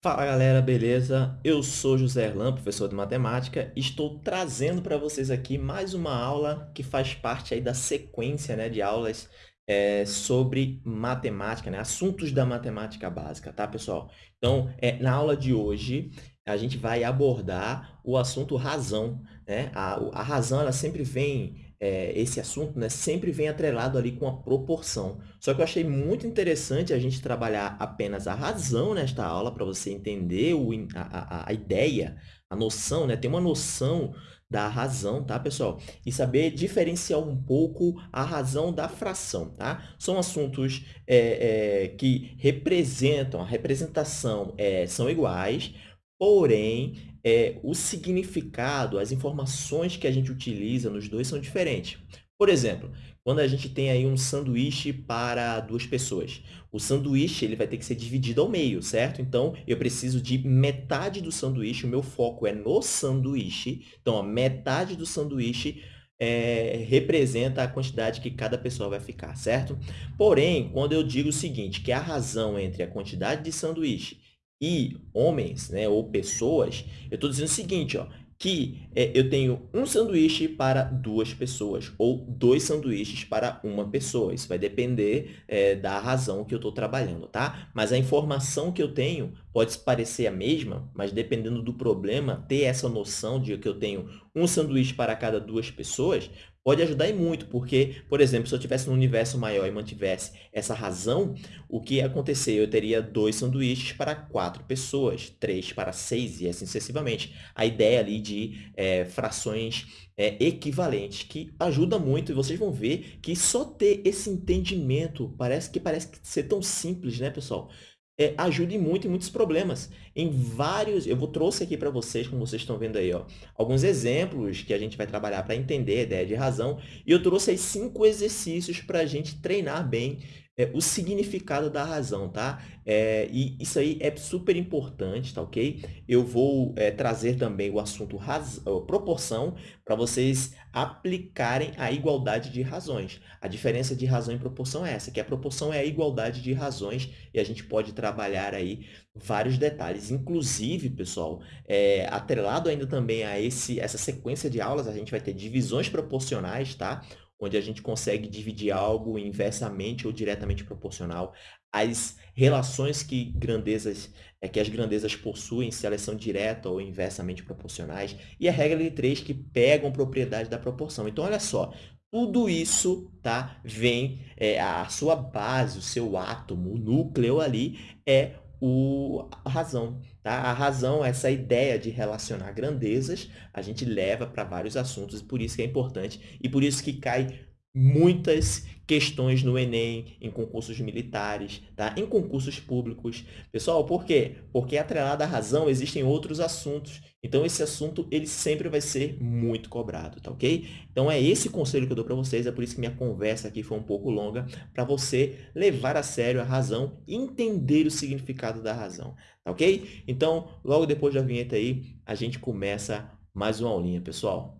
Fala galera, beleza? Eu sou José Erlan, professor de matemática, e estou trazendo para vocês aqui mais uma aula que faz parte aí da sequência né, de aulas é, sobre matemática, né, assuntos da matemática básica, tá pessoal? Então, é, na aula de hoje, a gente vai abordar o assunto razão. Né? A, a razão ela sempre vem é, esse assunto né, sempre vem atrelado ali com a proporção. Só que eu achei muito interessante a gente trabalhar apenas a razão nesta aula, para você entender o, a, a, a, ideia, a noção, né? ter uma noção da razão, tá, pessoal? E saber diferenciar um pouco a razão da fração, tá? São assuntos é, é, que representam, a representação é, são iguais, porém, é, o significado, as informações que a gente utiliza nos dois são diferentes. Por exemplo, quando a gente tem aí um sanduíche para duas pessoas, o sanduíche ele vai ter que ser dividido ao meio, certo? Então, eu preciso de metade do sanduíche, o meu foco é no sanduíche. Então, a metade do sanduíche é, representa a quantidade que cada pessoa vai ficar, certo? Porém, quando eu digo o seguinte, que a razão entre a quantidade de sanduíche e homens, né, ou pessoas, eu estou dizendo o seguinte, ó, que é, eu tenho um sanduíche para duas pessoas ou dois sanduíches para uma pessoa. Isso vai depender é, da razão que eu estou trabalhando, tá? Mas a informação que eu tenho pode parecer a mesma, mas dependendo do problema, ter essa noção de que eu tenho um sanduíche para cada duas pessoas pode ajudar e muito, porque, por exemplo, se eu tivesse um universo maior e mantivesse essa razão, o que ia acontecer? Eu teria dois sanduíches para quatro pessoas, três para seis e assim sucessivamente. A ideia ali de é, frações é, equivalentes, que ajuda muito, e vocês vão ver que só ter esse entendimento parece que parece ser tão simples, né, pessoal? é, ajude muito em muitos problemas. Em vários, eu vou trouxe aqui para vocês, como vocês estão vendo aí, ó, alguns exemplos que a gente vai trabalhar para entender a ideia de razão. E eu trouxe aí cinco exercícios para a gente treinar bem é, o significado da razão, tá? É, e isso aí é super importante, tá ok? Eu vou é, trazer também o assunto raz... proporção para vocês aplicarem a igualdade de razões. A diferença de razão e proporção é essa, que a proporção é a igualdade de razões e a gente pode trabalhar aí vários detalhes. Inclusive, pessoal, é, atrelado ainda também a esse, essa sequência de aulas, a gente vai ter divisões proporcionais, tá? onde a gente consegue dividir algo inversamente ou diretamente proporcional às relações que grandezas é que as grandezas possuem, se elas são direta ou inversamente proporcionais, e a regra de três que pegam propriedade da proporção. Então, olha só, tudo isso tá, vem, é, a sua base, o seu átomo, o núcleo ali, é o, a razão. Tá? A razão, essa ideia de relacionar grandezas, a gente leva para vários assuntos, e por isso que é importante, e por isso que cai muitas questões no Enem, em concursos militares, tá? em concursos públicos. Pessoal, por quê? Porque atrelada à razão existem outros assuntos. Então, esse assunto ele sempre vai ser muito cobrado, tá ok? Então, é esse conselho que eu dou para vocês, é por isso que minha conversa aqui foi um pouco longa, para você levar a sério a razão e entender o significado da razão, tá ok? Então, logo depois da vinheta aí, a gente começa mais uma aulinha, pessoal.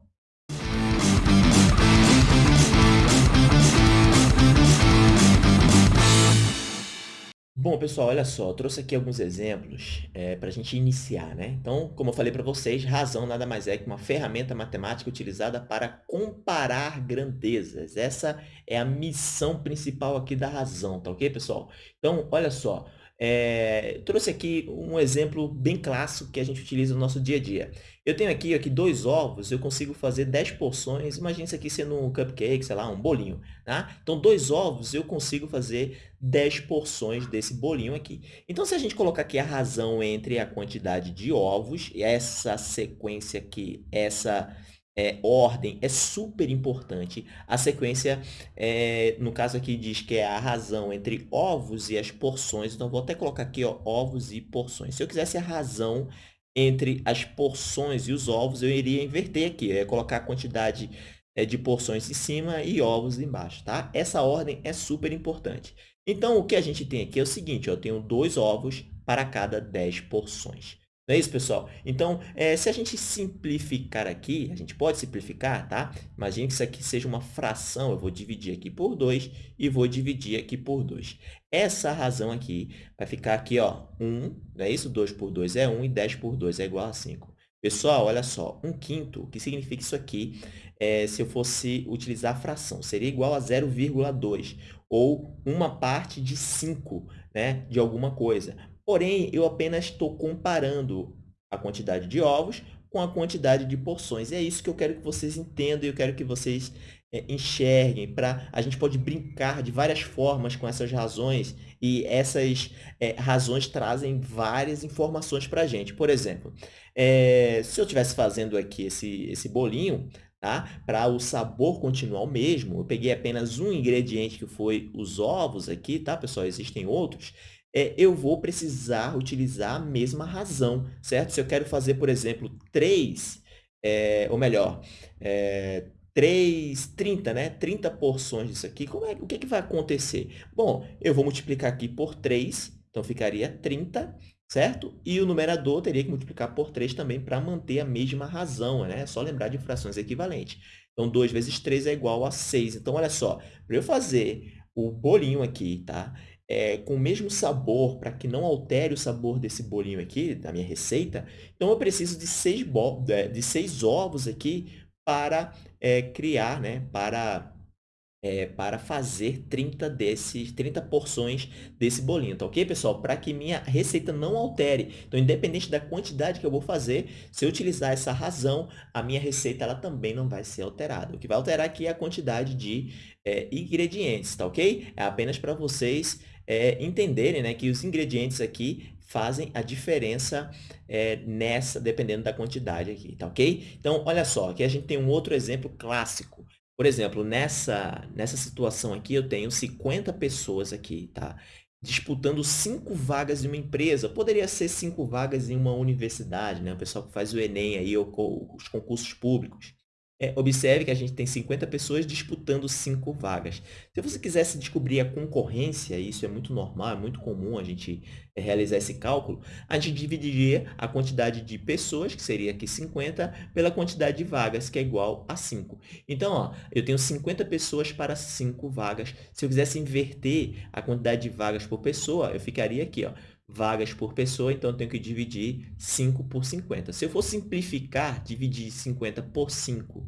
Bom, pessoal, olha só, trouxe aqui alguns exemplos é, para a gente iniciar, né? Então, como eu falei para vocês, razão nada mais é que uma ferramenta matemática utilizada para comparar grandezas. Essa é a missão principal aqui da razão, tá ok, pessoal? Então, olha só, é, trouxe aqui um exemplo bem clássico que a gente utiliza no nosso dia a dia. Eu tenho aqui, aqui dois ovos, eu consigo fazer 10 porções. Imagina isso aqui sendo um cupcake, sei lá, um bolinho. Tá? Então, dois ovos, eu consigo fazer 10 porções desse bolinho aqui. Então, se a gente colocar aqui a razão entre a quantidade de ovos, e essa sequência aqui, essa é, ordem é super importante. A sequência, é, no caso aqui, diz que é a razão entre ovos e as porções. Então, vou até colocar aqui ó, ovos e porções. Se eu quisesse a razão entre as porções e os ovos, eu iria inverter aqui. Ia colocar a quantidade é, de porções em cima e ovos embaixo. Tá? Essa ordem é super importante. Então, o que a gente tem aqui é o seguinte. Ó, eu tenho dois ovos para cada 10 porções. Não é isso, pessoal? Então, é, se a gente simplificar aqui, a gente pode simplificar, tá? Imagine que isso aqui seja uma fração, eu vou dividir aqui por 2 e vou dividir aqui por 2. Essa razão aqui vai ficar aqui, ó, 1, não é isso? 2 por 2 é 1 e 10 por 2 é igual a 5. Pessoal, olha só, 1 quinto, o que significa isso aqui é, se eu fosse utilizar a fração? Seria igual a 0,2, ou uma parte de 5 né, de alguma coisa. Porém, eu apenas estou comparando a quantidade de ovos com a quantidade de porções. E é isso que eu quero que vocês entendam e eu quero que vocês é, enxerguem. Pra, a gente pode brincar de várias formas com essas razões e essas é, razões trazem várias informações para a gente. Por exemplo, é, se eu estivesse fazendo aqui esse, esse bolinho, tá? Para o sabor continuar o mesmo, eu peguei apenas um ingrediente que foi os ovos aqui, tá, pessoal? Existem outros é, eu vou precisar utilizar a mesma razão, certo? Se eu quero fazer, por exemplo, 3, é, ou melhor, é, 3, 30, né? 30 porções disso aqui, como é, o que, é que vai acontecer? Bom, eu vou multiplicar aqui por 3, então ficaria 30, certo? E o numerador teria que multiplicar por 3 também para manter a mesma razão, né? É só lembrar de frações equivalentes. Então, 2 vezes 3 é igual a 6. Então, olha só, para eu fazer o bolinho aqui, tá? É, com o mesmo sabor, para que não altere o sabor desse bolinho aqui, da minha receita, então eu preciso de seis, de seis ovos aqui para é, criar, né, para é, para fazer 30 desses, 30 porções desse bolinho, tá ok, pessoal? Para que minha receita não altere. Então, independente da quantidade que eu vou fazer, se eu utilizar essa razão, a minha receita ela também não vai ser alterada. O que vai alterar aqui é a quantidade de é, ingredientes, tá ok? É apenas para vocês é, entenderem né, que os ingredientes aqui fazem a diferença é, nessa, dependendo da quantidade aqui, tá ok? Então, olha só, aqui a gente tem um outro exemplo clássico. Por exemplo, nessa, nessa situação aqui, eu tenho 50 pessoas aqui, tá? Disputando cinco vagas em uma empresa. Poderia ser cinco vagas em uma universidade, né? O pessoal que faz o Enem aí, ou os concursos públicos. É, observe que a gente tem 50 pessoas disputando 5 vagas. Se você quisesse descobrir a concorrência, isso é muito normal, é muito comum a gente é, realizar esse cálculo, a gente dividiria a quantidade de pessoas, que seria aqui 50, pela quantidade de vagas, que é igual a 5. Então, ó, eu tenho 50 pessoas para 5 vagas. Se eu quisesse inverter a quantidade de vagas por pessoa, eu ficaria aqui, ó, vagas por pessoa, então eu tenho que dividir 5 por 50. Se eu for simplificar, dividir 50 por 5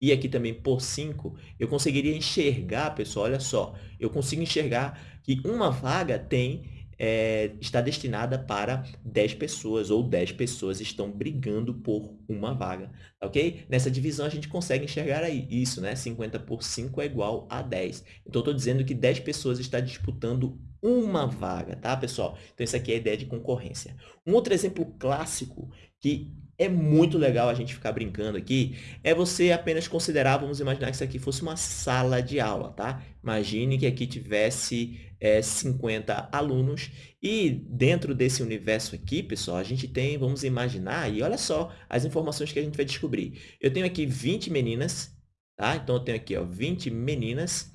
e aqui também por 5, eu conseguiria enxergar, pessoal, olha só, eu consigo enxergar que uma vaga tem é, está destinada para 10 pessoas, ou 10 pessoas estão brigando por uma vaga, ok? Nessa divisão a gente consegue enxergar aí isso, né? 50 por 5 é igual a 10. Então, estou dizendo que 10 pessoas estão disputando uma vaga, tá, pessoal? Então, isso aqui é a ideia de concorrência. Um outro exemplo clássico que é muito legal a gente ficar brincando aqui, é você apenas considerar, vamos imaginar que isso aqui fosse uma sala de aula, tá? Imagine que aqui tivesse é, 50 alunos e dentro desse universo aqui, pessoal, a gente tem, vamos imaginar, e olha só as informações que a gente vai descobrir. Eu tenho aqui 20 meninas, tá? Então, eu tenho aqui, ó, 20 meninas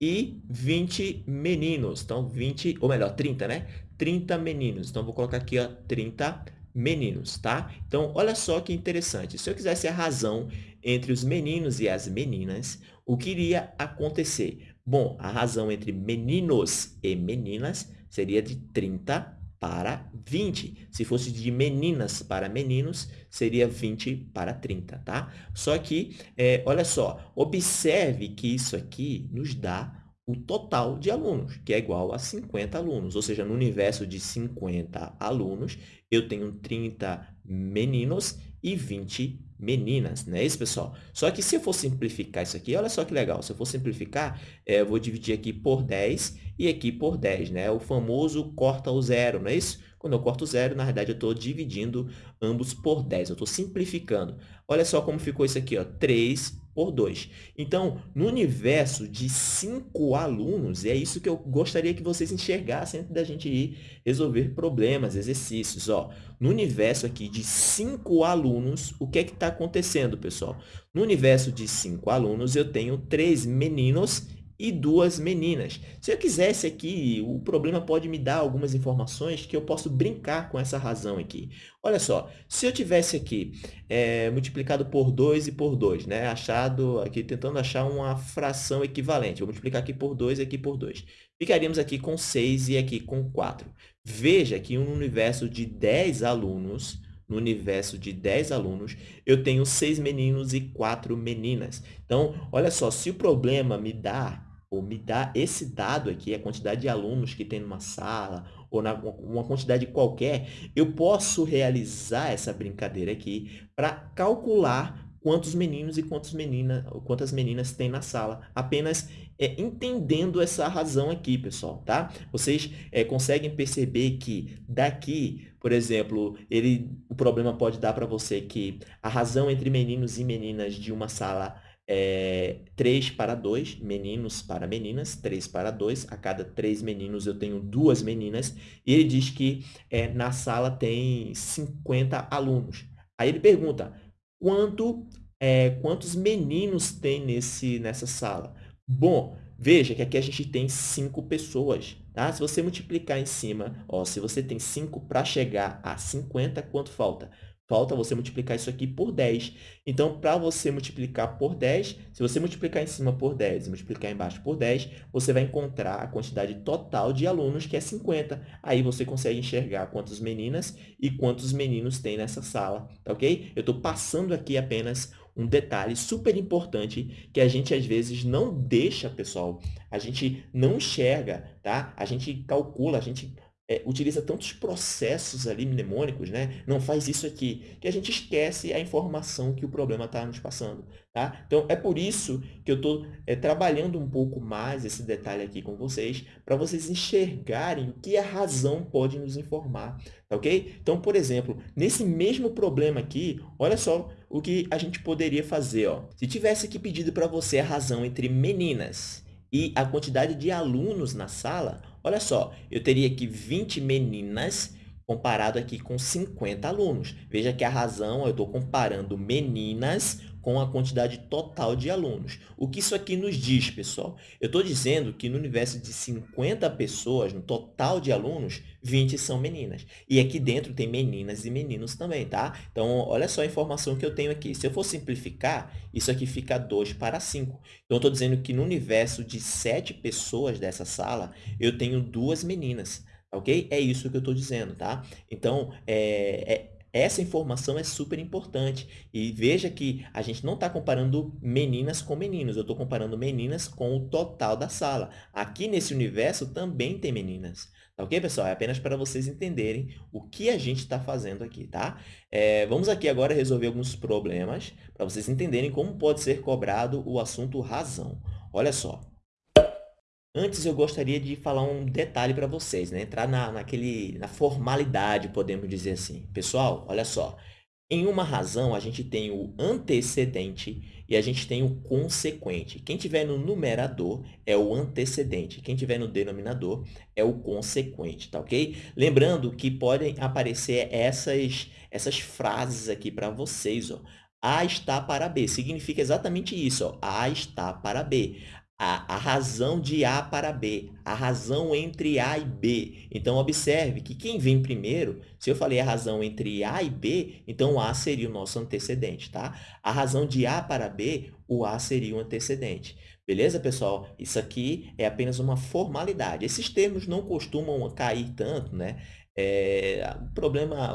e 20 meninos. Então, 20, ou melhor, 30, né? 30 meninos. Então, vou colocar aqui, ó, 30 meninos tá? Então, olha só que interessante. Se eu quisesse a razão entre os meninos e as meninas, o que iria acontecer? Bom, a razão entre meninos e meninas seria de 30 para 20. Se fosse de meninas para meninos, seria 20 para 30, tá? Só que, é, olha só, observe que isso aqui nos dá o total de alunos, que é igual a 50 alunos. Ou seja, no universo de 50 alunos, eu tenho 30 meninos e 20 meninas, não é isso, pessoal? Só que se eu for simplificar isso aqui, olha só que legal. Se eu for simplificar, é, eu vou dividir aqui por 10 e aqui por 10, né? O famoso corta o zero, não é isso? Quando eu corto zero, na verdade, eu estou dividindo ambos por 10. Eu estou simplificando. Olha só como ficou isso aqui, ó, 3 por 2. Então, no universo de 5 alunos, é isso que eu gostaria que vocês enxergassem antes da gente ir resolver problemas, exercícios. Ó, no universo aqui de 5 alunos, o que é que está acontecendo, pessoal? No universo de 5 alunos, eu tenho 3 meninos e duas meninas. Se eu quisesse aqui, o problema pode me dar algumas informações que eu posso brincar com essa razão aqui. Olha só, se eu tivesse aqui é, multiplicado por 2 e por 2, né? achado aqui, tentando achar uma fração equivalente, vou multiplicar aqui por 2 e aqui por 2. Ficaríamos aqui com 6 e aqui com 4. Veja que um universo de 10 alunos, no universo de 10 alunos, eu tenho 6 meninos e 4 meninas. Então, olha só, se o problema me dá me dá esse dado aqui, a quantidade de alunos que tem numa sala, ou na, uma quantidade qualquer, eu posso realizar essa brincadeira aqui para calcular quantos meninos e quantas meninas, quantas meninas tem na sala, apenas é, entendendo essa razão aqui, pessoal, tá? Vocês é, conseguem perceber que daqui, por exemplo, ele, o problema pode dar para você que a razão entre meninos e meninas de uma sala é, 3 para 2, meninos para meninas, 3 para 2. A cada 3 meninos eu tenho duas meninas. E ele diz que é, na sala tem 50 alunos. Aí ele pergunta, quanto, é, quantos meninos tem nesse, nessa sala? Bom, veja que aqui a gente tem 5 pessoas. Tá? Se você multiplicar em cima, ó, se você tem 5 para chegar a 50, quanto falta? Falta você multiplicar isso aqui por 10. Então, para você multiplicar por 10, se você multiplicar em cima por 10 e multiplicar embaixo por 10, você vai encontrar a quantidade total de alunos, que é 50. Aí você consegue enxergar quantas meninas e quantos meninos tem nessa sala, tá ok? Eu estou passando aqui apenas um detalhe super importante que a gente às vezes não deixa, pessoal, a gente não enxerga, tá? A gente calcula, a gente é, utiliza tantos processos ali mnemônicos, né? não faz isso aqui, que a gente esquece a informação que o problema está nos passando. Tá? Então, é por isso que eu estou é, trabalhando um pouco mais esse detalhe aqui com vocês, para vocês enxergarem o que a razão pode nos informar. Tá ok? Então, por exemplo, nesse mesmo problema aqui, olha só o que a gente poderia fazer. Ó. Se tivesse aqui pedido para você a razão entre meninas e a quantidade de alunos na sala, olha só, eu teria aqui 20 meninas comparado aqui com 50 alunos. Veja que a razão, eu estou comparando meninas com a quantidade total de alunos. O que isso aqui nos diz, pessoal? Eu estou dizendo que no universo de 50 pessoas, no total de alunos, 20 são meninas. E aqui dentro tem meninas e meninos também, tá? Então, olha só a informação que eu tenho aqui. Se eu for simplificar, isso aqui fica 2 para 5. Então, eu estou dizendo que no universo de 7 pessoas dessa sala, eu tenho duas meninas, ok? É isso que eu estou dizendo, tá? Então, é, é essa informação é super importante. E veja que a gente não está comparando meninas com meninos, eu estou comparando meninas com o total da sala. Aqui nesse universo também tem meninas. Tá ok, pessoal? É apenas para vocês entenderem o que a gente está fazendo aqui, tá? É, vamos aqui agora resolver alguns problemas para vocês entenderem como pode ser cobrado o assunto razão. Olha só. Antes, eu gostaria de falar um detalhe para vocês, né? entrar na, naquele, na formalidade, podemos dizer assim. Pessoal, olha só. Em uma razão, a gente tem o antecedente e a gente tem o consequente. Quem tiver no numerador é o antecedente. Quem tiver no denominador é o consequente, tá ok? Lembrando que podem aparecer essas, essas frases aqui para vocês, ó. A está para B. Significa exatamente isso, ó. A está para B a, a razão de A para B, a razão entre A e B. Então, observe que quem vem primeiro, se eu falei a razão entre A e B, então A seria o nosso antecedente, tá? A razão de A para B, o A seria o antecedente. Beleza, pessoal? Isso aqui é apenas uma formalidade. Esses termos não costumam cair tanto, né? É, o problema,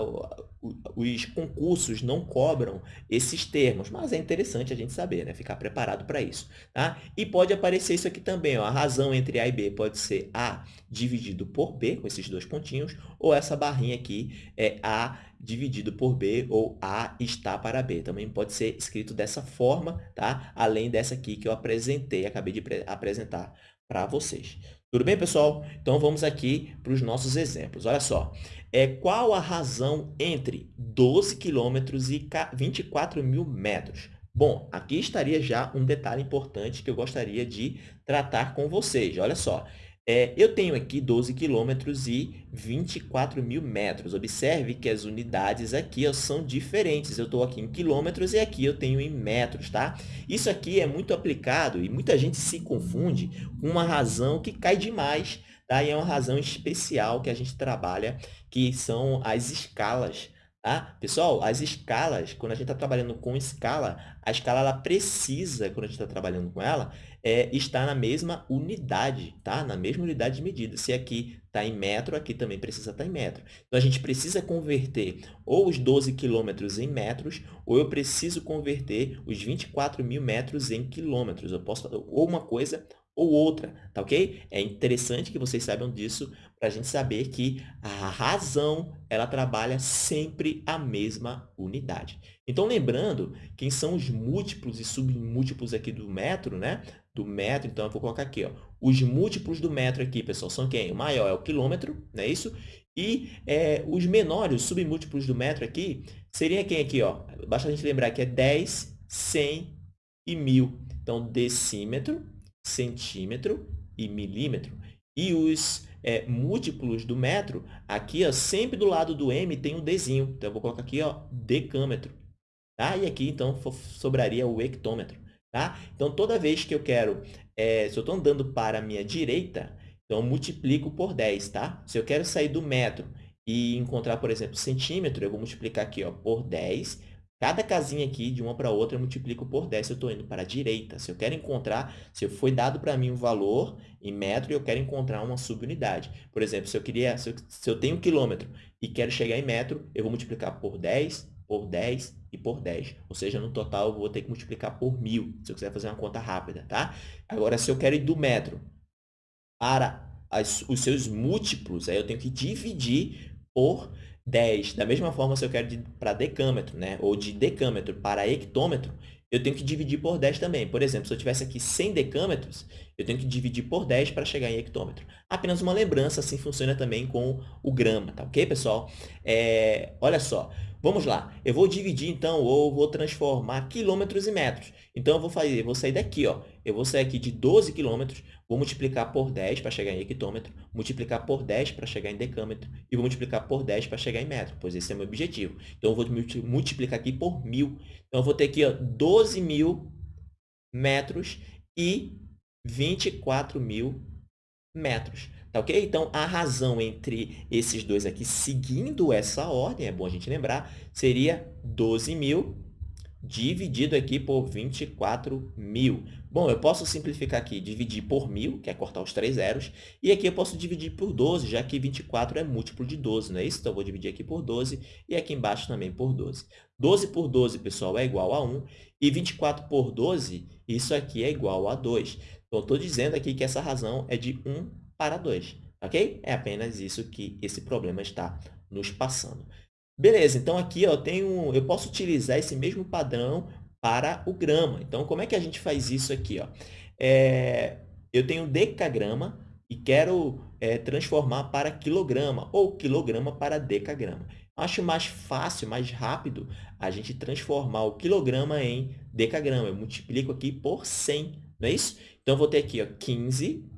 os concursos não cobram esses termos, mas é interessante a gente saber, né? ficar preparado para isso. Tá? E pode aparecer isso aqui também, ó, a razão entre A e B pode ser A dividido por B, com esses dois pontinhos, ou essa barrinha aqui é A dividido por B, ou A está para B. Também pode ser escrito dessa forma, tá? além dessa aqui que eu apresentei, acabei de apresentar para vocês. Tudo bem, pessoal? Então, vamos aqui para os nossos exemplos. Olha só, é, qual a razão entre 12 quilômetros e 24 mil metros? Bom, aqui estaria já um detalhe importante que eu gostaria de tratar com vocês. Olha só, É, eu tenho aqui 12 quilômetros e 24 mil metros. Observe que as unidades aqui ó, são diferentes. Eu estou aqui em quilômetros e aqui eu tenho em metros, tá? Isso aqui é muito aplicado e muita gente se confunde com uma razão que cai demais, E é uma razão especial que a gente trabalha, que são as escalas. Tá? Pessoal, as escalas, quando a gente está trabalhando com escala, a escala ela precisa, quando a gente está trabalhando com ela, é, estar na mesma unidade, tá? na mesma unidade de medida. Se aqui está em metro, aqui também precisa estar tá em metro. Então, a gente precisa converter ou os 12 quilômetros em metros, ou eu preciso converter os 24 mil metros em quilômetros. Eu posso ou uma coisa ou outra, tá ok? É interessante que vocês saibam disso para a gente saber que a razão ela trabalha sempre a mesma unidade. Então, lembrando, quem são os múltiplos e submúltiplos aqui do metro, né? Do metro, então eu vou colocar aqui, ó. Os múltiplos do metro aqui, pessoal, são quem? O maior é o quilômetro, não é isso? E é, os menores, os submúltiplos do metro aqui, seria quem aqui, ó? Basta a gente lembrar que é 10, 100 e 1000. Então, decímetro centímetro e milímetro. E os é, múltiplos do metro, aqui ó, sempre do lado do m tem um Dzinho. Então, eu vou colocar aqui ó, decâmetro. Tá? E aqui, então, sobraria o hectômetro. Tá? Então, toda vez que eu quero, é, se eu estou andando para a minha direita, então, eu multiplico por 10. Tá? Se eu quero sair do metro e encontrar, por exemplo, centímetro, eu vou multiplicar aqui ó, por 10 Cada casinha aqui, de uma para outra, eu multiplico por 10 se eu estou indo para a direita. Se eu quero encontrar, se foi dado para mim um valor em metro e eu quero encontrar uma subunidade. Por exemplo, se eu, queria, se eu, se eu tenho um quilômetro e quero chegar em metro, eu vou multiplicar por 10, por 10 e por 10. Ou seja, no total, eu vou ter que multiplicar por mil, se eu quiser fazer uma conta rápida, tá? Agora, se eu quero ir do metro para as, os seus múltiplos, aí eu tenho que dividir por 10. Da mesma forma, se eu quero para decâmetro, né? ou de decâmetro para hectômetro, eu tenho que dividir por 10 também. Por exemplo, se eu tivesse aqui 100 decâmetros, eu tenho que dividir por 10 para chegar em hectômetro. Apenas uma lembrança, assim funciona também com o grama, tá ok, pessoal? É, olha só, Vamos lá, eu vou dividir então, ou vou transformar quilômetros em metros. Então, eu vou, fazer, eu vou sair daqui, ó. eu vou sair aqui de 12 quilômetros, vou multiplicar por 10 para chegar em hectômetro, multiplicar por 10 para chegar em decâmetro e vou multiplicar por 10 para chegar em metro, pois esse é o meu objetivo. Então, eu vou multiplicar aqui por mil. Então, eu vou ter aqui ó, 12 mil metros e 24 mil metros. Tá ok? Então, a razão entre esses dois aqui, seguindo essa ordem, é bom a gente lembrar, seria 12.000 dividido aqui por 24 mil. Bom, eu posso simplificar aqui, dividir por mil, que é cortar os três zeros, e aqui eu posso dividir por 12, já que 24 é múltiplo de 12, não é isso? Então, eu vou dividir aqui por 12 e aqui embaixo também por 12. 12 por 12, pessoal, é igual a 1, e 24 por 12, isso aqui é igual a 2. Então, estou dizendo aqui que essa razão é de 1 para 2, ok? É apenas isso que esse problema está nos passando. Beleza, então aqui ó, eu, tenho, eu posso utilizar esse mesmo padrão para o grama. Então, como é que a gente faz isso aqui? Ó? É, eu tenho decagrama e quero é, transformar para quilograma ou quilograma para decagrama. Acho mais fácil, mais rápido a gente transformar o quilograma em decagrama. Eu multiplico aqui por 100, não é isso? Então, eu vou ter aqui ó, 15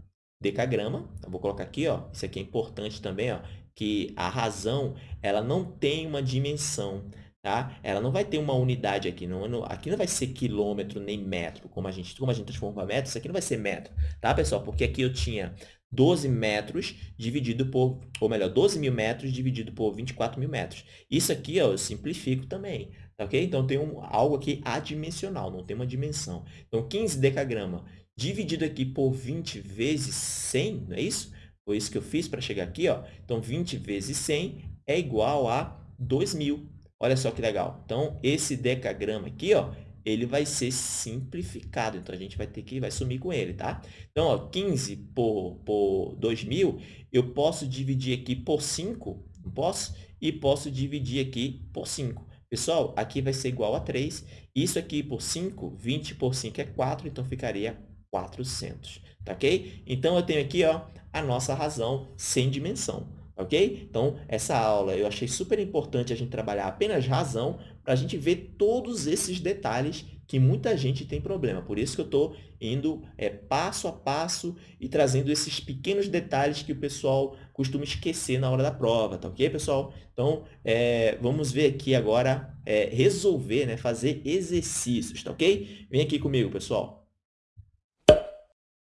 decagrama. Eu vou colocar aqui, ó, isso aqui é importante também, ó, que a razão ela não tem uma dimensão. Tá? Ela não vai ter uma unidade aqui, não, aqui não vai ser quilômetro nem metro, como a gente, como a gente transforma para metro, isso aqui não vai ser metro, tá, pessoal? Porque aqui eu tinha 12 metros dividido por, ou melhor, 12 mil metros dividido por 24 mil metros. Isso aqui ó, eu simplifico também, tá ok? Então, tem um, algo aqui adimensional, não tem uma dimensão. Então, 15 decagrama dividido aqui por 20 vezes 100, não é isso? Foi isso que eu fiz para chegar aqui, ó. Então, 20 vezes 100 é igual a 2.000. Olha só que legal. Então, esse decagrama aqui, ó, ele vai ser simplificado. Então, a gente vai ter que vai sumir com ele, tá? Então, ó, 15 por, por 2.000, eu posso dividir aqui por 5, não posso? E posso dividir aqui por 5. Pessoal, aqui vai ser igual a 3. Isso aqui por 5, 20 por 5 é 4, então ficaria 400, tá ok? Então, eu tenho aqui ó, a nossa razão sem dimensão, ok? Então, essa aula eu achei super importante a gente trabalhar apenas razão para a gente ver todos esses detalhes que muita gente tem problema. Por isso que eu estou indo é, passo a passo e trazendo esses pequenos detalhes que o pessoal costuma esquecer na hora da prova, tá ok, pessoal? Então, é, vamos ver aqui agora, é, resolver, né, fazer exercícios, tá ok? Vem aqui comigo, pessoal.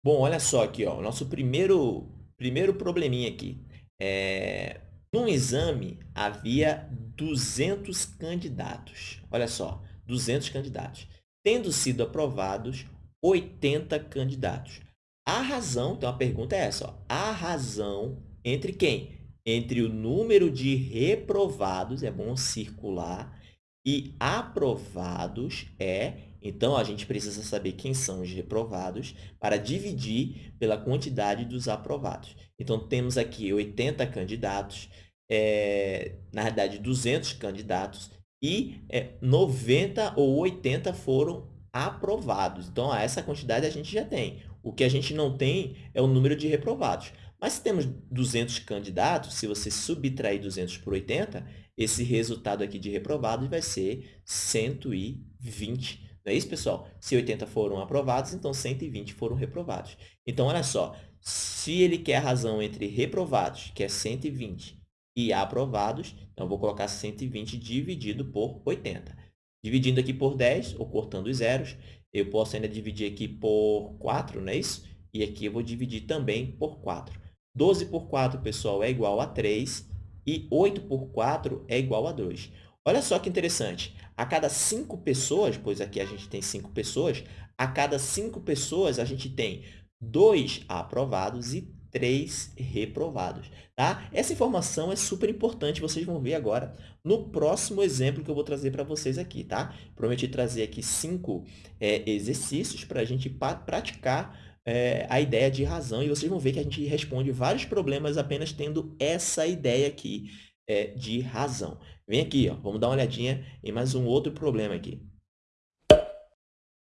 Bom, olha só aqui, ó, o nosso primeiro, primeiro probleminha aqui. É, num exame, havia 200 candidatos. Olha só, 200 candidatos. Tendo sido aprovados 80 candidatos. A razão, então a pergunta é essa, ó, a razão entre quem? Entre o número de reprovados, é bom circular, e aprovados é, então a gente precisa saber quem são os reprovados para dividir pela quantidade dos aprovados. Então, temos aqui 80 candidatos, é, na verdade, 200 candidatos e é, 90 ou 80 foram aprovados. Então, essa quantidade a gente já tem. O que a gente não tem é o número de reprovados. Mas se temos 200 candidatos, se você subtrair 200 por 80, esse resultado aqui de reprovados vai ser 120. Não é isso, pessoal? Se 80 foram aprovados, então 120 foram reprovados. Então, olha só, se ele quer a razão entre reprovados, que é 120, e aprovados, então, eu vou colocar 120 dividido por 80. Dividindo aqui por 10, ou cortando os zeros, eu posso ainda dividir aqui por 4, não é isso? E aqui eu vou dividir também por 4. 12 por 4, pessoal, é igual a 3, e 8 por 4 é igual a 2. Olha só que interessante. A cada 5 pessoas, pois aqui a gente tem 5 pessoas, a cada 5 pessoas a gente tem 2 aprovados e 3 reprovados. Tá? Essa informação é super importante, vocês vão ver agora no próximo exemplo que eu vou trazer para vocês aqui. Tá? Prometi trazer aqui cinco é, exercícios para a gente praticar é, a ideia de razão e vocês vão ver que a gente responde vários problemas apenas tendo essa ideia aqui é, de razão. Vem aqui, ó, vamos dar uma olhadinha em mais um outro problema aqui.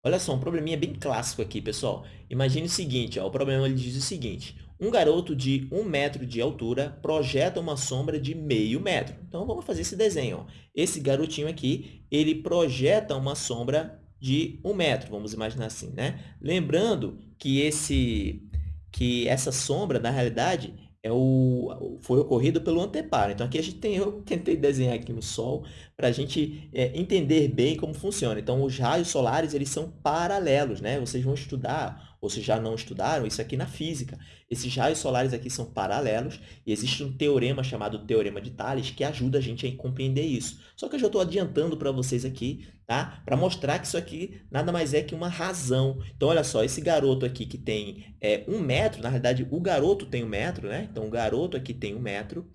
Olha só, um probleminha bem clássico aqui, pessoal. Imagine o seguinte, ó, o problema ele diz o seguinte. Um garoto de 1 metro de altura projeta uma sombra de meio metro. Então, vamos fazer esse desenho. Ó. Esse garotinho aqui, ele projeta uma sombra de 1 metro, vamos imaginar assim, né? Lembrando que, esse, que essa sombra, na realidade, é o, foi ocorrido pelo anteparo. Então, aqui a gente tem, eu tentei desenhar aqui no Sol para a gente é, entender bem como funciona. Então, os raios solares eles são paralelos, né? Vocês vão estudar, ou se já não estudaram, isso aqui na física. Esses raios solares aqui são paralelos e existe um teorema chamado Teorema de Thales que ajuda a gente a compreender isso. Só que eu já estou adiantando para vocês aqui, tá? Para mostrar que isso aqui nada mais é que uma razão. Então, olha só, esse garoto aqui que tem é, um metro, na verdade, o garoto tem um metro, né? Então, o garoto aqui tem um metro.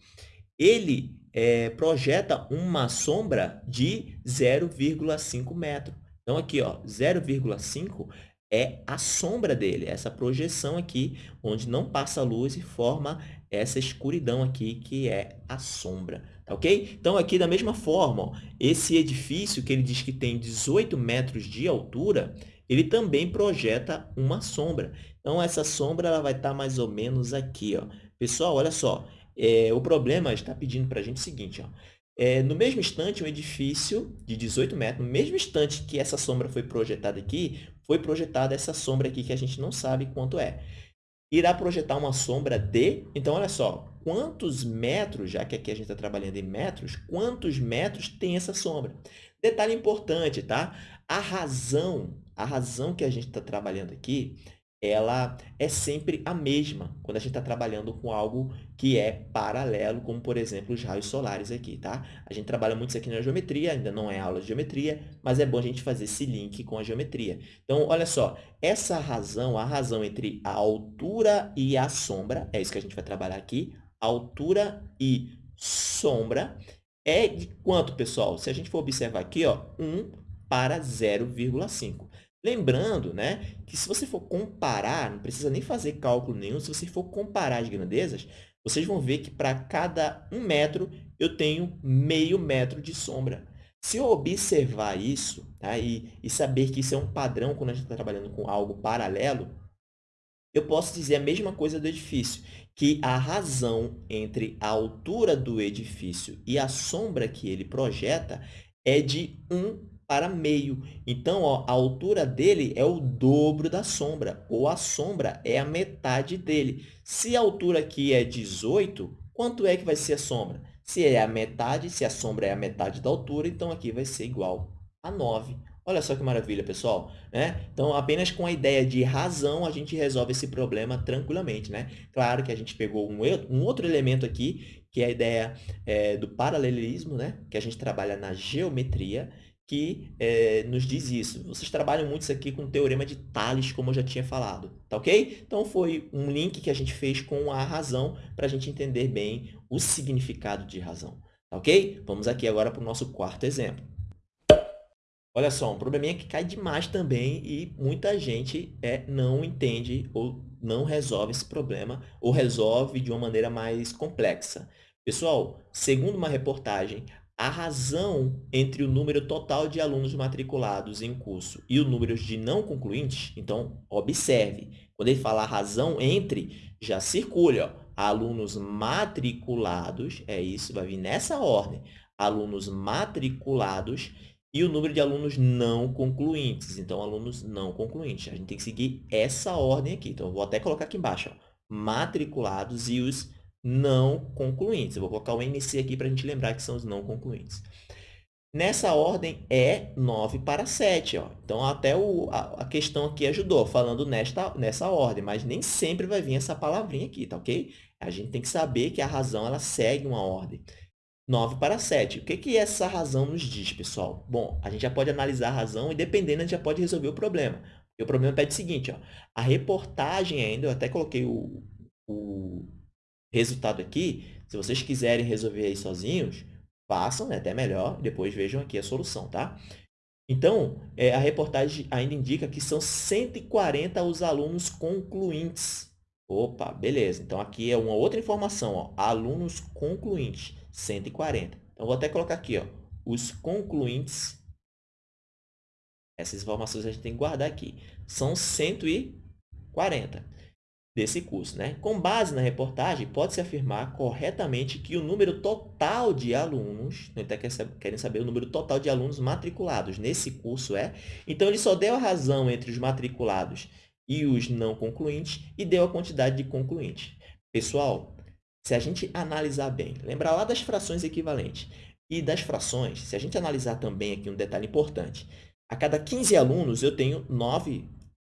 Ele é, projeta uma sombra de 0,5 metro. Então, aqui, ó, 0,5 é a sombra dele, essa projeção aqui, onde não passa luz e forma essa escuridão aqui, que é a sombra, tá ok? Então, aqui da mesma forma, ó, esse edifício que ele diz que tem 18 metros de altura, ele também projeta uma sombra. Então, essa sombra ela vai estar mais ou menos aqui. Ó. Pessoal, olha só, é, o problema está pedindo para a gente o seguinte, ó, é, no mesmo instante, um edifício de 18 metros, no mesmo instante que essa sombra foi projetada aqui, foi projetada essa sombra aqui que a gente não sabe quanto é. Irá projetar uma sombra de... Então, olha só, quantos metros, já que aqui a gente está trabalhando em metros, quantos metros tem essa sombra? Detalhe importante, tá? A razão, a razão que a gente está trabalhando aqui ela é sempre a mesma quando a gente está trabalhando com algo que é paralelo, como, por exemplo, os raios solares aqui, tá? A gente trabalha muito isso aqui na geometria, ainda não é aula de geometria, mas é bom a gente fazer esse link com a geometria. Então, olha só, essa razão, a razão entre a altura e a sombra, é isso que a gente vai trabalhar aqui, altura e sombra, é de quanto, pessoal? Se a gente for observar aqui, ó, 1 para 0,5. Lembrando né, que se você for comparar, não precisa nem fazer cálculo nenhum, se você for comparar as grandezas, vocês vão ver que para cada um metro eu tenho meio metro de sombra. Se eu observar isso tá, e, e saber que isso é um padrão quando a gente está trabalhando com algo paralelo, eu posso dizer a mesma coisa do edifício, que a razão entre a altura do edifício e a sombra que ele projeta é de 1 para meio. Então, ó, a altura dele é o dobro da sombra, ou a sombra é a metade dele. Se a altura aqui é 18, quanto é que vai ser a sombra? Se é a metade, se a sombra é a metade da altura, então aqui vai ser igual a 9. Olha só que maravilha, pessoal. Né? Então, apenas com a ideia de razão, a gente resolve esse problema tranquilamente. Né? Claro que a gente pegou um, um outro elemento aqui, que é a ideia é, do paralelismo, né? que a gente trabalha na geometria, que é, nos diz isso. Vocês trabalham muito isso aqui com o Teorema de Tales, como eu já tinha falado, tá ok? Então, foi um link que a gente fez com a razão para a gente entender bem o significado de razão, tá ok? Vamos aqui agora para o nosso quarto exemplo. Olha só, um probleminha que cai demais também e muita gente é, não entende ou não resolve esse problema ou resolve de uma maneira mais complexa. Pessoal, segundo uma reportagem, a razão entre o número total de alunos matriculados em curso e o número de não concluintes, então, observe, quando ele fala razão entre, já circula, ó, alunos matriculados, é isso, vai vir nessa ordem, alunos matriculados e o número de alunos não concluintes, então, alunos não concluintes. A gente tem que seguir essa ordem aqui, então, eu vou até colocar aqui embaixo, ó, matriculados e os não concluintes. Eu vou colocar o NC aqui para a gente lembrar que são os não concluintes. Nessa ordem é 9 para 7. Ó. Então, até o, a, a, questão aqui ajudou, falando nesta, nessa ordem, mas nem sempre vai vir essa palavrinha aqui, tá ok? A gente tem que saber que a razão ela segue uma ordem. 9 para 7. O que, que essa razão nos diz, pessoal? Bom, a gente já pode analisar a razão e, dependendo, a gente já pode resolver o problema. E o problema pede o seguinte, ó, a reportagem ainda, eu até coloquei o, o resultado aqui, se vocês quiserem resolver aí sozinhos, façam, é até melhor, depois vejam aqui a solução, tá? Então, é, a reportagem ainda indica que são 140 os alunos concluintes. Opa, beleza. Então, aqui é uma outra informação, ó, alunos concluintes, 140. Então, vou até colocar aqui, ó, os concluintes. Essas informações a gente tem que guardar aqui. São 140 desse curso. Né? Com base na reportagem, pode-se afirmar corretamente que o número total de alunos, então querem saber o número total de alunos matriculados nesse curso é, então ele só deu a razão entre os matriculados e os não concluintes e deu a quantidade de concluintes. Pessoal, se a gente analisar bem, lembrar lá das frações equivalentes e das frações, se a gente analisar também aqui um detalhe importante, a cada 15 alunos eu tenho 9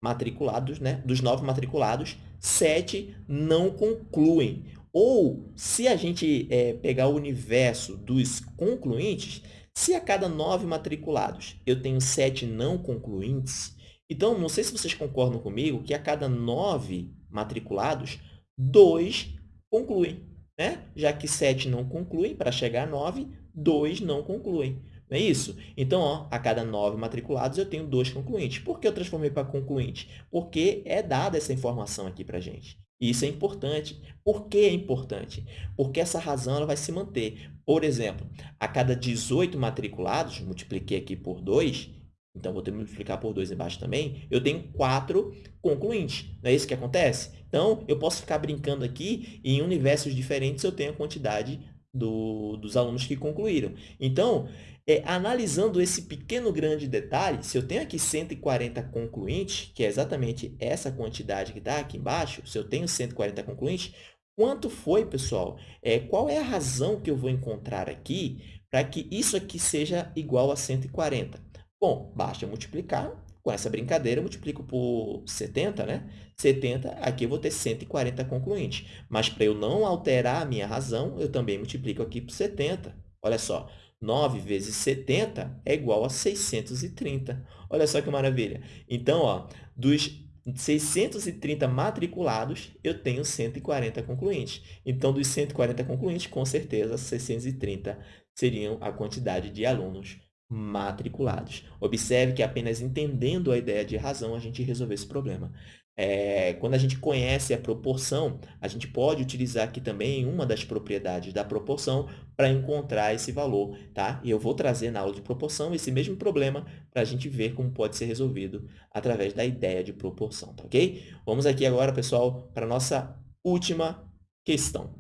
matriculados, né? dos 9 matriculados, sete não concluem. Ou, se a gente é, pegar o universo dos concluintes, se a cada nove matriculados eu tenho sete não concluintes, então, não sei se vocês concordam comigo que a cada nove matriculados, dois concluem. Né? Já que sete não concluem, para chegar a nove, dois não concluem. Não é isso? Então, ó, a cada nove matriculados, eu tenho dois concluintes. Por que eu transformei para concluinte? Porque é dada essa informação aqui para a gente. E isso é importante. Por que é importante? Porque essa razão ela vai se manter. Por exemplo, a cada 18 matriculados, multipliquei aqui por 2, então vou ter que multiplicar por 2 embaixo também, eu tenho 4 concluintes. Não é isso que acontece? Então, eu posso ficar brincando aqui e em universos diferentes eu tenho a quantidade do, dos alunos que concluíram. Então, é, analisando esse pequeno grande detalhe, se eu tenho aqui 140 concluintes, que é exatamente essa quantidade que está aqui embaixo, se eu tenho 140 concluintes, quanto foi, pessoal? É, qual é a razão que eu vou encontrar aqui para que isso aqui seja igual a 140? Bom, basta multiplicar, com essa brincadeira, eu multiplico por 70, né? 70, aqui eu vou ter 140 concluintes. Mas para eu não alterar a minha razão, eu também multiplico aqui por 70. Olha só, 9 vezes 70 é igual a 630. Olha só que maravilha. Então, ó, dos 630 matriculados, eu tenho 140 concluintes. Então, dos 140 concluintes, com certeza, 630 seriam a quantidade de alunos matriculados. Observe que apenas entendendo a ideia de razão, a gente resolveu esse problema. É, quando a gente conhece a proporção, a gente pode utilizar aqui também uma das propriedades da proporção para encontrar esse valor, tá? E eu vou trazer na aula de proporção esse mesmo problema para a gente ver como pode ser resolvido através da ideia de proporção, tá ok? Vamos aqui agora, pessoal, para a nossa última questão.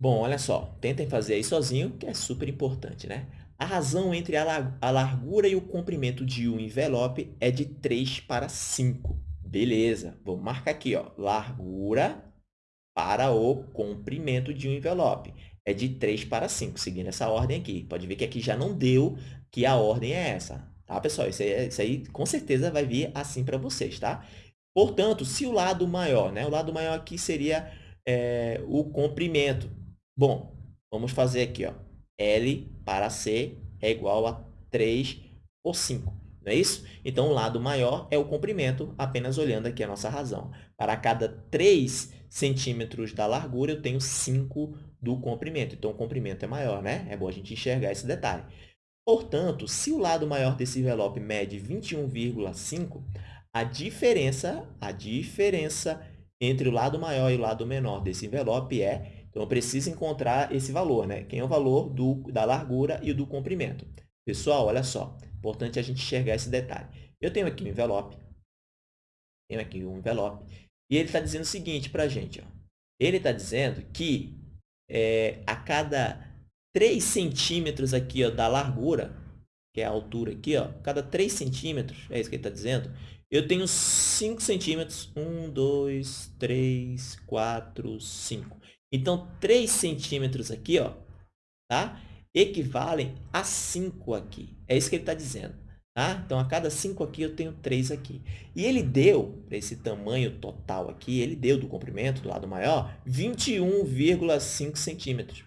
Bom, olha só, tentem fazer aí sozinho, que é super importante, né? A razão entre a largura e o comprimento de um envelope é de 3 para 5. Beleza, vou marcar aqui, ó, largura para o comprimento de um envelope. É de 3 para 5, seguindo essa ordem aqui. Pode ver que aqui já não deu que a ordem é essa. Tá, pessoal? Isso aí, isso aí com certeza vai vir assim para vocês, tá? Portanto, se o lado maior, né? O lado maior aqui seria é, o comprimento. Bom, vamos fazer aqui, ó. L para C é igual a 3 por 5. Não é isso? Então, o lado maior é o comprimento, apenas olhando aqui a nossa razão. Para cada 3 centímetros da largura, eu tenho 5 do comprimento. Então, o comprimento é maior, né? É bom a gente enxergar esse detalhe. Portanto, se o lado maior desse envelope mede 21,5, a diferença, a diferença entre o lado maior e o lado menor desse envelope é, então eu preciso encontrar esse valor, né? Quem é o valor do, da largura e do comprimento. Pessoal, olha só, importante a gente enxergar esse detalhe. Eu tenho aqui um envelope, tenho aqui um envelope, e ele está dizendo o seguinte para a gente, ó. ele está dizendo que é, a cada 3 centímetros aqui ó, da largura, que é a altura aqui, ó, cada 3 centímetros, é isso que ele está dizendo, eu tenho 5 centímetros. 1, 2, 3, 4, 5. Então, 3 centímetros aqui, ó, tá? equivalem a 5 aqui. É isso que ele está dizendo. Tá? Então, a cada 5 aqui, eu tenho 3 aqui. E ele deu, para esse tamanho total aqui, ele deu do comprimento, do lado maior, 21,5 centímetros.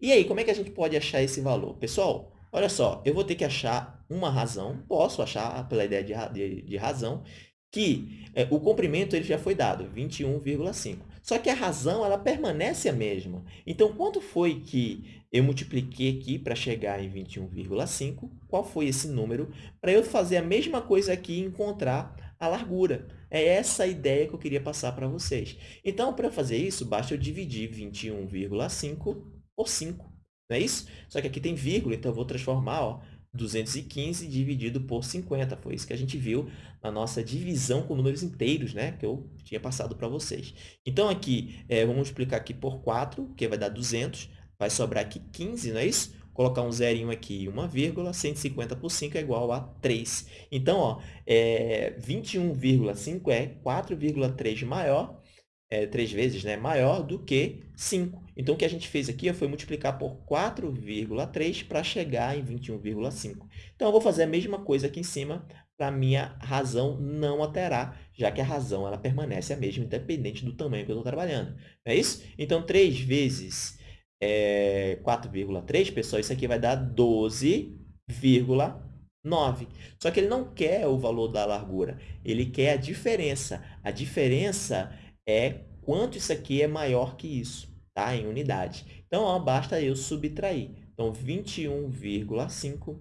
E aí, como é que a gente pode achar esse valor? Pessoal, olha só, eu vou ter que achar uma razão, posso achar pela ideia de, de, de razão, que é, o comprimento ele já foi dado, 21,5. Só que a razão ela permanece a mesma. Então, quanto foi que eu multipliquei aqui para chegar em 21,5? Qual foi esse número? Para eu fazer a mesma coisa aqui e encontrar a largura. É essa a ideia que eu queria passar para vocês. Então, para fazer isso, basta eu dividir 21,5 por 5. Não é isso? Só que aqui tem vírgula, então eu vou transformar ó, 215 dividido por 50. Foi isso que a gente viu na nossa divisão com números inteiros, né? Que eu tinha passado para vocês. Então, aqui, é, vamos multiplicar aqui por 4, que vai dar 200. Vai sobrar aqui 15, não é isso? Colocar um zerinho aqui e uma vírgula, 150 por 5 é igual a 3. Então, é, 21,5 é 4,3 maior é, três vezes né, maior do que 5. Então, o que a gente fez aqui foi multiplicar por 4,3 para chegar em 21,5. Então, eu vou fazer a mesma coisa aqui em cima para minha razão não alterar, já que a razão ela permanece a mesma, independente do tamanho que eu estou trabalhando. Não é isso? Então, 3 vezes é, 4,3, pessoal, isso aqui vai dar 12,9. Só que ele não quer o valor da largura, ele quer a diferença. A diferença é quanto isso aqui é maior que isso, tá? em unidade. Então, ó, basta eu subtrair. Então, 21,5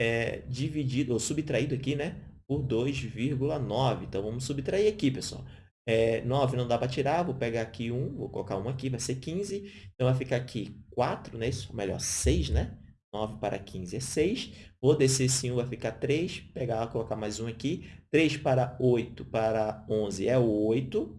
é, dividido, ou subtraído aqui, né? Por 2,9. Então, vamos subtrair aqui, pessoal. É, 9 não dá para tirar, vou pegar aqui 1, vou colocar 1 aqui, vai ser 15. Então, vai ficar aqui 4, né? Isso, melhor, 6, né? 9 para 15 é 6. Vou descer esse 1, vai ficar 3. Pegar, colocar mais um aqui. 3 para 8 para 11 é 8.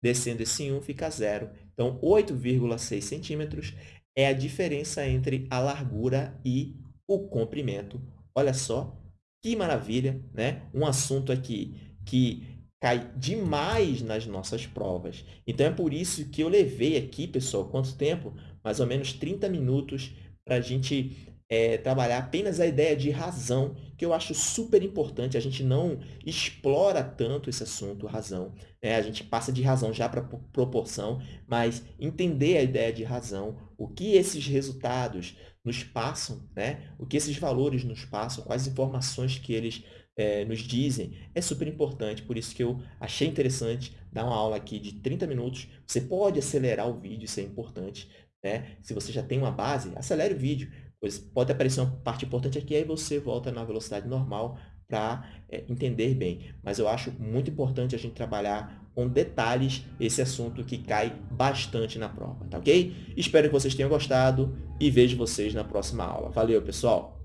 Descendo esse 1, fica zero. Então, 8,6 centímetros é a diferença entre a largura e o comprimento. Olha só, que maravilha, né? Um assunto aqui que cai demais nas nossas provas. Então, é por isso que eu levei aqui, pessoal, quanto tempo? Mais ou menos 30 minutos para a gente é, trabalhar apenas a ideia de razão, que eu acho super importante. A gente não explora tanto esse assunto, razão. Né? A gente passa de razão já para proporção, mas entender a ideia de razão, o que esses resultados nos passam, né? o que esses valores nos passam, quais informações que eles é, nos dizem, é super importante. Por isso que eu achei interessante dar uma aula aqui de 30 minutos. Você pode acelerar o vídeo, isso é importante. Né? Se você já tem uma base, acelere o vídeo Pois pode aparecer uma parte importante aqui, aí você volta na velocidade normal para é, entender bem. Mas eu acho muito importante a gente trabalhar com detalhes esse assunto que cai bastante na prova, tá ok? Espero que vocês tenham gostado e vejo vocês na próxima aula. Valeu, pessoal!